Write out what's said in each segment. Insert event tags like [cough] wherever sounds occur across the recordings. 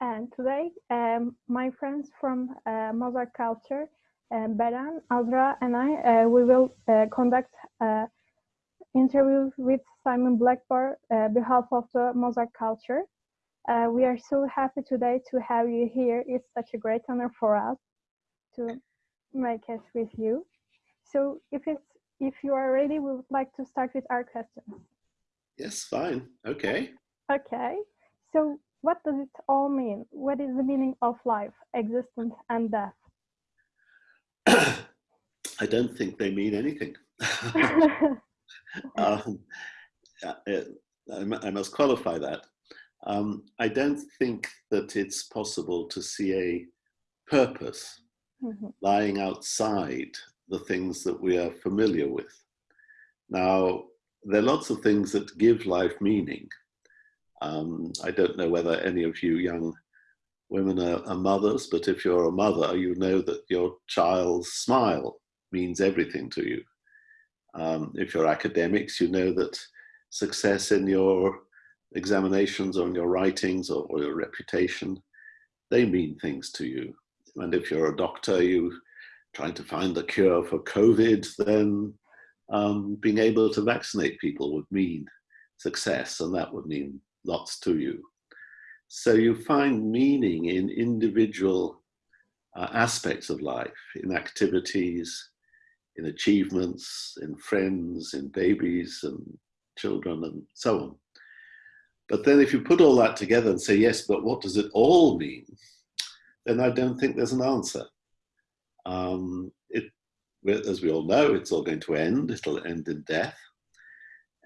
And today, um, my friends from uh, Mozart Culture, uh, Beren, Azra, and I, uh, we will uh, conduct an interview with Simon Blackburn uh, behalf of the Mozart Culture. Uh, we are so happy today to have you here. It's such a great honor for us to make it with you. So if it's if you are ready, we would like to start with our questions. Yes, fine. Okay. Okay. So what does it all mean? What is the meaning of life, existence, and death? [coughs] I don't think they mean anything. [laughs] [laughs] um, I must qualify that. Um, I don't think that it's possible to see a purpose mm -hmm. lying outside the things that we are familiar with. Now, there are lots of things that give life meaning. Um, I don't know whether any of you young women are, are, mothers, but if you're a mother, you know that your child's smile means everything to you. Um, if you're academics, you know that success in your examinations or in your writings or, or your reputation, they mean things to you. And if you're a doctor, you trying to find the cure for COVID, then um, being able to vaccinate people would mean success, and that would mean lots to you. So you find meaning in individual uh, aspects of life, in activities, in achievements, in friends, in babies and children and so on. But then if you put all that together and say, yes, but what does it all mean? Then I don't think there's an answer. Um, it, as we all know, it's all going to end. It'll end in death.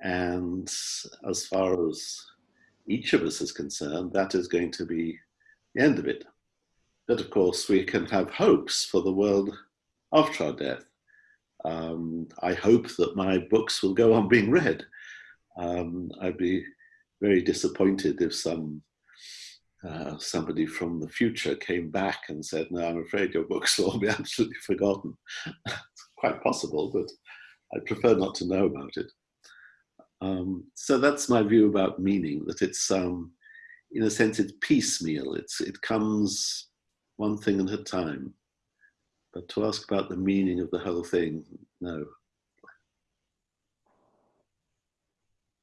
And as far as each of us is concerned, that is going to be the end of it. But of course, we can have hopes for the world after our death. Um, I hope that my books will go on being read. Um, I'd be very disappointed if some uh, somebody from the future came back and said, no, I'm afraid your books will all be [laughs] absolutely forgotten. [laughs] it's quite possible, but I prefer not to know about it. Um, so that's my view about meaning, that it's, um, in a sense, it's piecemeal. It's, it comes one thing at a time. But to ask about the meaning of the whole thing, no.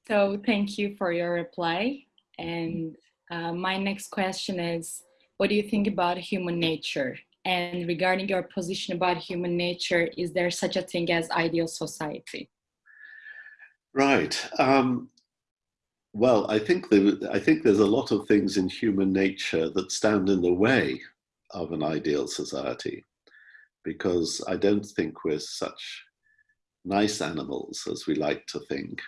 So thank you for your reply. And uh, my next question is, what do you think about human nature? And regarding your position about human nature, is there such a thing as ideal society? Right. Um, well, I think, there, I think there's a lot of things in human nature that stand in the way of an ideal society because I don't think we're such nice animals as we like to think.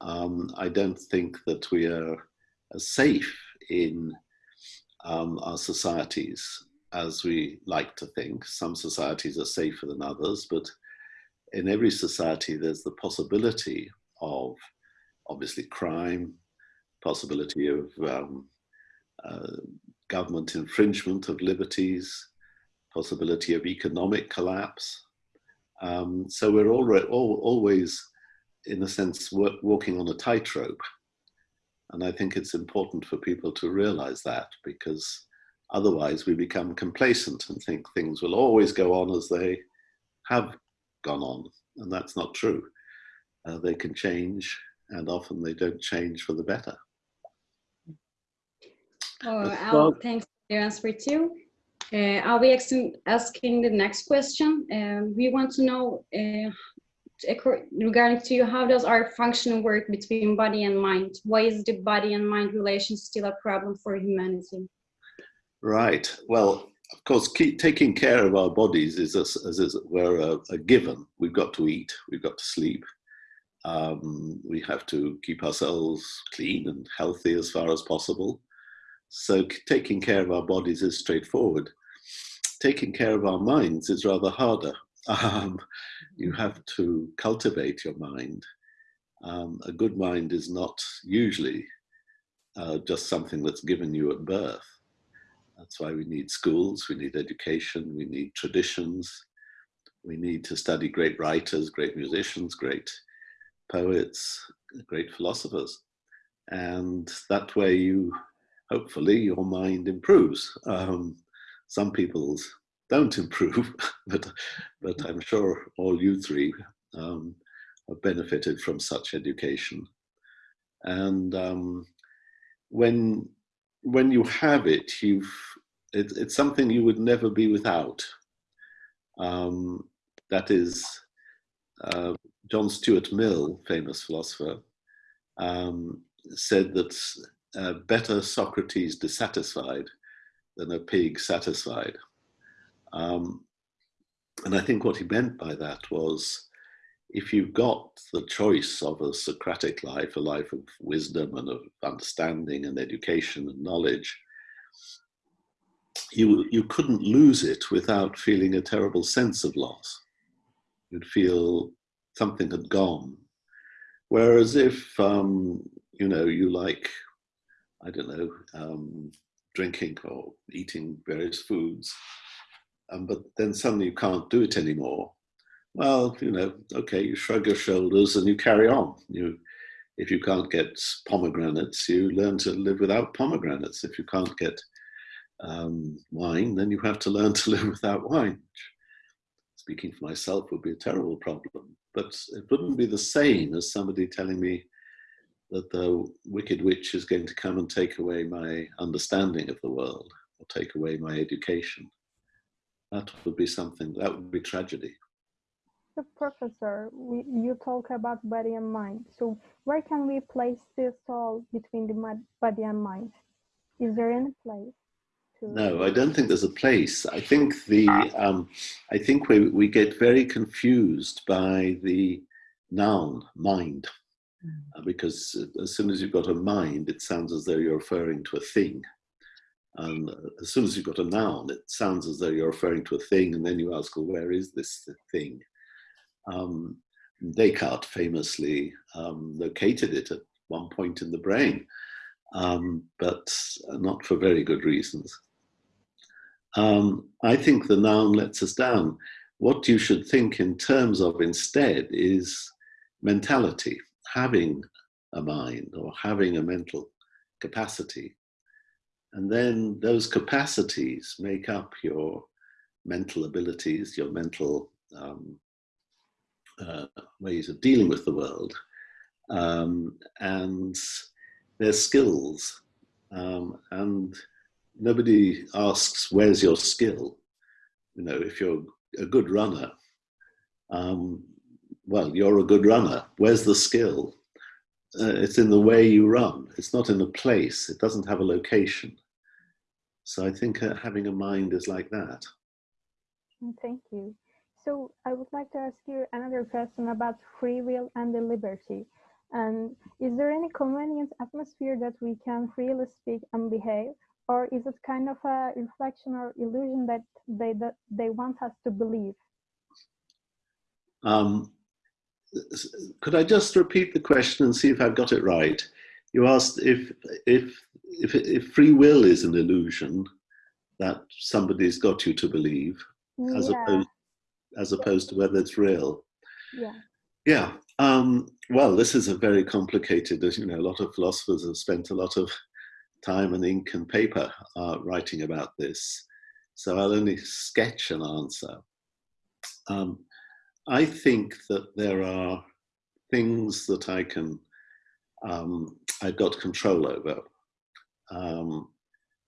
Um, I don't think that we are as safe in um, our societies as we like to think. Some societies are safer than others, but in every society there's the possibility of obviously crime, possibility of um, uh, government infringement of liberties, possibility of economic collapse. Um, so we're already, all, always, in a sense, walking on a tightrope. And I think it's important for people to realize that because otherwise we become complacent and think things will always go on as they have gone on. And that's not true. Uh, they can change and often they don't change for the better. Oh, Al, thanks for your answer too. Uh, I'll be asking the next question. Um, we want to know uh, regarding to you, how does our function work between body and mind? Why is the body and mind relation still a problem for humanity? Right. Well, of course, keep taking care of our bodies is as, as, it were a, a, given. We've got to eat, we've got to sleep. Um, we have to keep ourselves clean and healthy as far as possible. So taking care of our bodies is straightforward. Taking care of our minds is rather harder. [laughs] Um, you have to cultivate your mind. Um, a good mind is not usually uh, just something that's given you at birth. That's why we need schools, we need education, we need traditions. We need to study great writers, great musicians, great poets, great philosophers. And that way you hopefully your mind improves. Um, some people's don't improve, [laughs] but, but I'm sure all you three um, have benefited from such education. And um, when, when you have it, you've, it, it's something you would never be without. Um, that is, uh, John Stuart Mill, famous philosopher, um, said that uh, better Socrates dissatisfied than a pig satisfied. Um, and I think what he meant by that was if you've got the choice of a Socratic life, a life of wisdom and of understanding and education and knowledge, you, you couldn't lose it without feeling a terrible sense of loss. You'd feel something had gone. Whereas if, um, you know, you like, I don't know, um, drinking or eating various foods, um, but then suddenly you can't do it anymore. Well, you know, okay, you shrug your shoulders and you carry on. You, if you can't get pomegranates, you learn to live without pomegranates. If you can't get um, wine, then you have to learn to [laughs] live without wine. Speaking for myself would be a terrible problem, but it wouldn't be the same as somebody telling me that the wicked witch is going to come and take away my understanding of the world or take away my education that would be something, that would be tragedy. So professor, we, you talk about body and mind. So where can we place the soul between the body and mind? Is there any place? No, I don't think there's a place. I think the, um, I think we, we get very confused by the noun, mind. Mm. because as soon as you've got a mind, it sounds as though you're referring to a thing. And as soon as you've got a noun, it sounds as though you're referring to a thing, and then you ask, well, where is this thing? Um, Descartes famously um, located it at one point in the brain, um, but not for very good reasons. Um, I think the noun lets us down. What you should think in terms of instead is mentality, having a mind or having a mental capacity and then those capacities make up your mental abilities, your mental um, uh, ways of dealing with the world, um, and their skills. Um, and nobody asks, where's your skill? You know, if you're a good runner, um, well, you're a good runner. Where's the skill? uh, it's in the way you run. It's not in a place. It doesn't have a location. So I think uh, having a mind is like that. Thank you. So I would like to ask you another question about free will and the liberty. And is there any convenient atmosphere that we can freely speak and behave? Or is it kind of a reflection or illusion that they, that they want us to believe? Um, could I just repeat the question and see if I've got it right? You asked if, if, if, if free will is an illusion that somebody's got you to believe, yeah. as, opposed, as opposed to whether it's real. Yeah. Yeah. Um, well, this is a very complicated, as you know, a lot of philosophers have spent a lot of time and ink and paper uh, writing about this. So I'll only sketch an answer. Um, I think that there are things that I can, um, I've got control over. Um,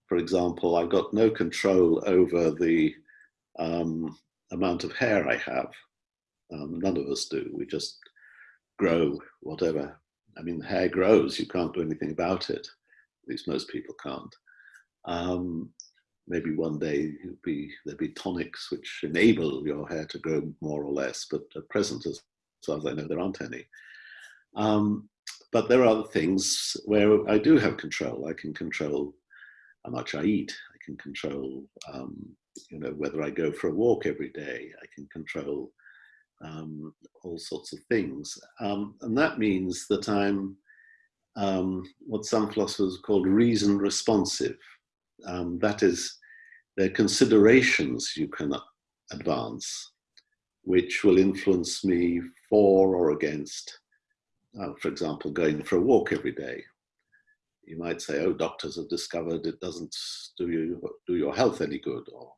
for example, I've got no control over the um, amount of hair I have. Um, none of us do. We just grow whatever. I mean, hair grows. You can't do anything about it. At least most people can't. Um, maybe one day be, there'll be tonics which enable your hair to grow more or less, but at present, as far as I know, there aren't any. Um, but there are other things where I do have control. I can control how much I eat. I can control, um, you know, whether I go for a walk every day. I can control um, all sorts of things. Um, and that means that I'm um, what some philosophers call reason responsive. Um, that is, there are considerations you can advance which will influence me for or against, uh, for example, going for a walk every day. you might say, oh, doctors have discovered it doesn't do you do your health any good, or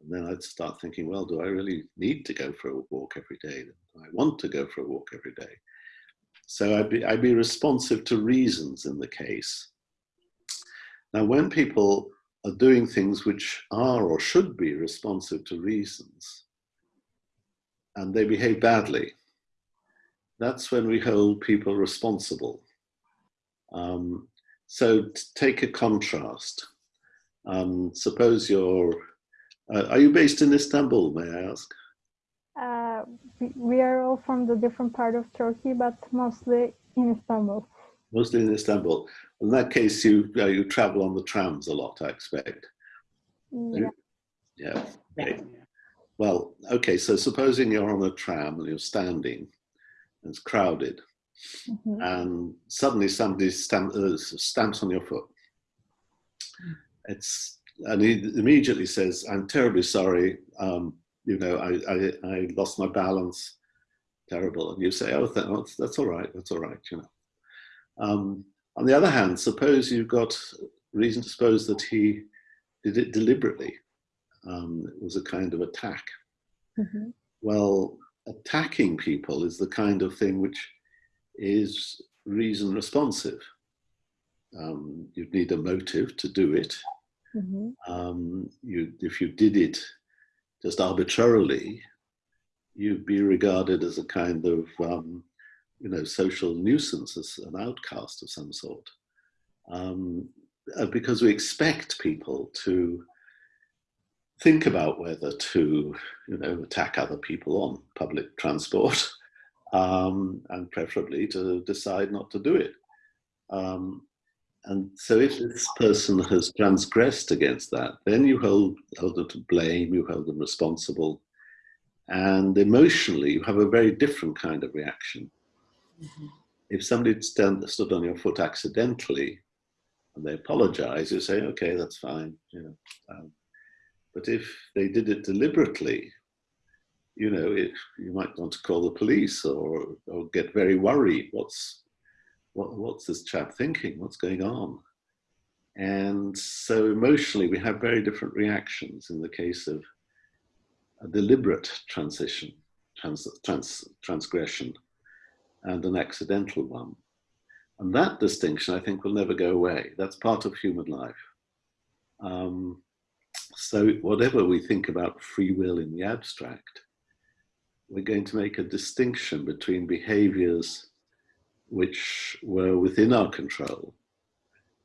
and then I'd start thinking, well, do I really need to go for a walk every day? Do I want to go for a walk every day? So I'd be, I'd be responsive to reasons in the case. Now, when people are doing things which are or should be responsive to reasons, and they behave badly, that's when we hold people responsible. Um, so take a contrast. Um, suppose you're, uh, are you based in Istanbul, may I ask? Uh, we are all from the different part of Turkey, but mostly in Istanbul. Mostly in Istanbul. In that case, you uh, you travel on the trams a lot, I expect. Yeah. Yeah. Okay. Well, okay. So supposing you're on a tram and you're standing, and it's crowded, mm -hmm. and suddenly somebody stamp, uh, stamps on your foot. It's and he immediately says, "I'm terribly sorry. Um, you know, I, I, I lost my balance. Terrible." And you say, "Oh, that's, that's all right. That's all right." You know. Um, on the other hand, suppose you've got reason to suppose that he did it deliberately. Um, it was a kind of attack. Mm -hmm. Well, attacking people is the kind of thing which is reason responsive. Um, you'd need a motive to do it. Mm -hmm. um, you, if you did it just arbitrarily, you'd be regarded as a kind of, um, you know, social nuisance, as an outcast of some sort. Um, uh, because we expect people to think about whether to, you know, attack other people on public transport, [laughs] um, and preferably to decide not to do it. Um, and so if this person has transgressed against that, then you hold, hold them to blame, you hold them responsible, and emotionally you have a very different kind of reaction. Mm -hmm. If somebody stand, stood on your foot accidentally and they apologize, you say, okay, that's fine. You know, um, but if they did it deliberately, you know, if you might want to call the police or, or get very worried. What's, what, what's this chap thinking? What's going on? And so emotionally, we have very different reactions in the case of a deliberate transition, trans, trans, transgression, and an accidental one. And that distinction, I think, will never go away. That's part of human life. Um, so whatever we think about free will in the abstract, we're going to make a distinction between behaviors which were within our control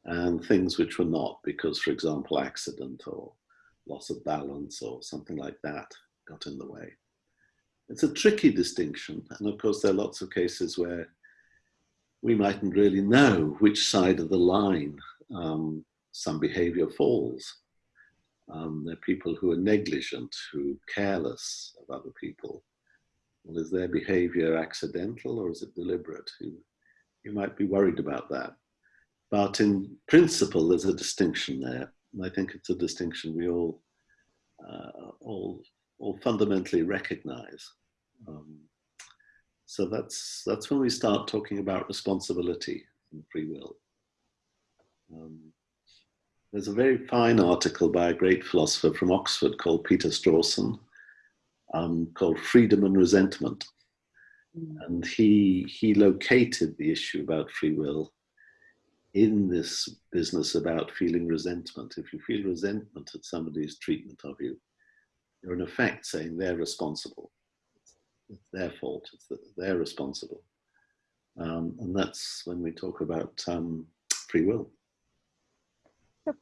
and things which were not because, for example, accident or loss of balance or something like that got in the way. It's a tricky distinction. And of course, there are lots of cases where we mightn't really know which side of the line um, some behavior falls. Um, there are people who are negligent, who are careless of other people. Well, is their behavior accidental or is it deliberate? You, you might be worried about that. But in principle, there's a distinction there. And I think it's a distinction we all, uh, all, all fundamentally recognize. Um, so that's, that's when we start talking about responsibility and free will. Um, there's a very fine article by a great philosopher from Oxford called Peter Strawson um, called Freedom and Resentment. Mm. And he, he located the issue about free will in this business about feeling resentment. If you feel resentment at somebody's treatment of you, you're in effect saying they're responsible. It's their fault, it's that they're responsible. Um, and that's when we talk about um, free will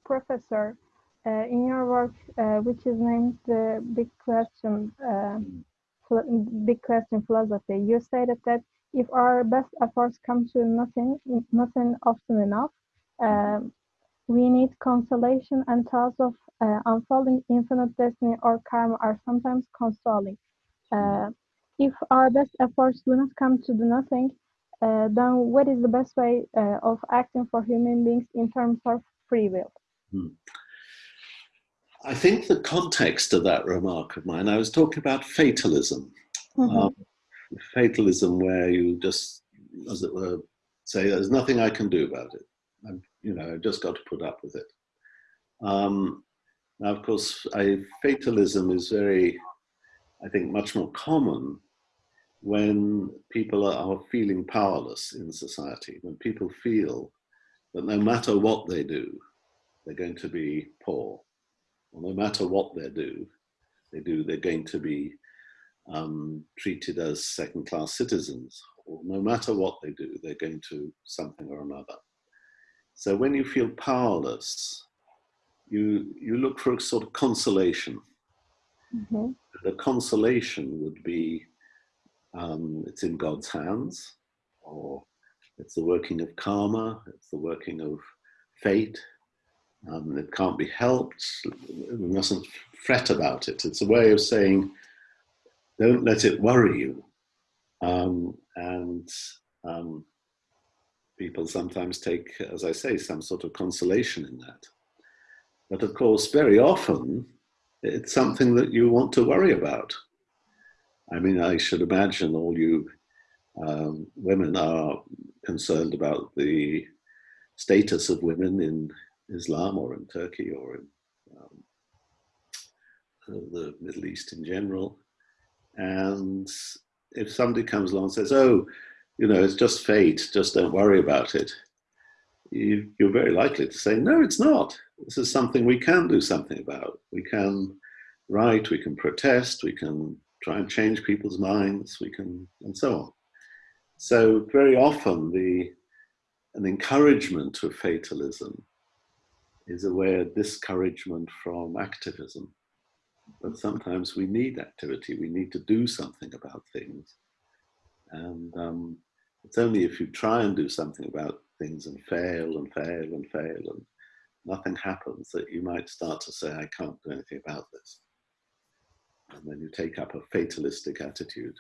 professor, uh, in your work, uh, which is named the Big Question, uh, Big Question Philosophy, you stated that if our best efforts come to nothing, nothing often enough, um, we need consolation and thoughts of uh, unfolding infinite destiny or karma are sometimes consoling. Uh, if our best efforts do not come to do nothing, uh, then what is the best way of acting for human beings in terms of free will. Hmm. I think the context of that remark of mine, I was talking about fatalism. Mm -hmm. um, fatalism where you just, as it were, say, there's nothing I can do about it. I'm you know, I've just got to put up with it. Um, now, of course, I, fatalism is very, I think, much more common when people are, feeling powerless in society, when people feel that no matter what they do, they're going to be poor, no matter what they do, they do, they're going to be um, treated as second-class citizens, or no matter what they do, they're going to something or another. So when you feel powerless, you, you look for a sort of consolation. Mm -hmm. The consolation would be um, it's in God's hands, or it's the working of karma, it's the working of fate. Um, it can't be helped. We mustn't fret about it. It's a way of saying, don't let it worry you. Um, and um, people sometimes take, as I say, some sort of consolation in that. But of course, very often, it's something that you want to worry about. I mean, I should imagine all you um, women are concerned about the status of women in Islam or in Turkey or in um, the Middle East in general. And if somebody comes along and says, oh, you know, it's just fate, just don't worry about it, you, you're very likely to say, no, it's not. This is something we can do something about. We can write, we can protest, we can try and change people's minds, we can, and so on. So very often the, an encouragement to fatalism is a way of discouragement from activism. But sometimes we need activity, we need to do something about things. And um, it's only if you try and do something about things and fail and fail and fail and nothing happens that you might start to say, I can't do anything about this and then you take up a fatalistic attitude.